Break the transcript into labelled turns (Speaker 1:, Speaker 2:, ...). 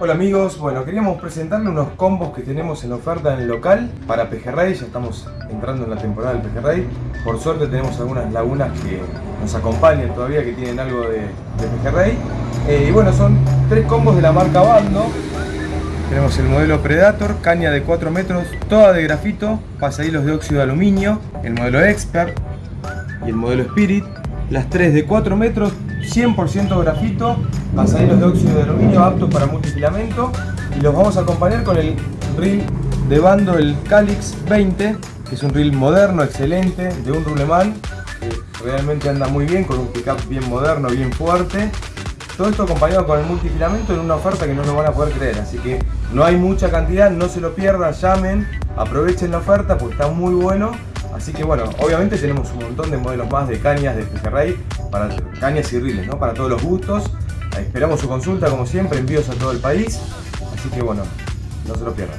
Speaker 1: Hola amigos, bueno queríamos presentarle unos combos que tenemos en oferta en el local para pejerrey, ya estamos entrando en la temporada del pejerrey. Por suerte tenemos algunas lagunas que nos acompañan todavía que tienen algo de, de pejerrey. Eh, y bueno, son tres combos de la marca Bando. Tenemos el modelo Predator, caña de 4 metros, toda de grafito, pasahilos de óxido de aluminio, el modelo Expert y el modelo Spirit. Las tres de 4 metros, 100% grafito, pasahilos de óxido de aluminio aptos para multifilamento. Y los vamos a acompañar con el reel de bando, el Calix 20, que es un reel moderno, excelente, de un ruleman, que realmente anda muy bien, con un pickup bien moderno, bien fuerte. Todo esto acompañado con el multifilamento en una oferta que no lo van a poder creer, así que no hay mucha cantidad, no se lo pierdan, llamen, aprovechen la oferta porque está muy bueno. Así que bueno, obviamente tenemos un montón de modelos más de cañas de pejerrey, para cañas y riles, ¿no? Para todos los gustos. Esperamos su consulta como siempre, envíos a todo el país. Así que bueno, no se lo pierdan.